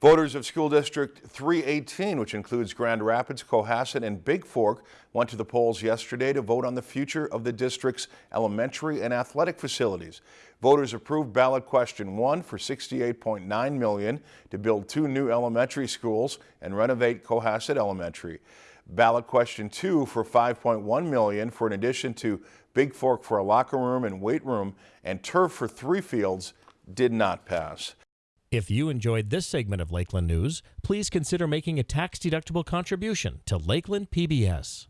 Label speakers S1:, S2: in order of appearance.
S1: Voters of School District 318, which includes Grand Rapids, Cohasset, and Bigfork, went to the polls yesterday to vote on the future of the district's elementary and athletic facilities. Voters approved ballot question one for 68.9 million to build two new elementary schools and renovate Cohasset Elementary. Ballot question two for 5.1 million for an addition to Bigfork for a locker room and weight room and turf for three fields did not pass.
S2: If you enjoyed this segment of Lakeland News, please consider making a tax-deductible contribution to Lakeland PBS.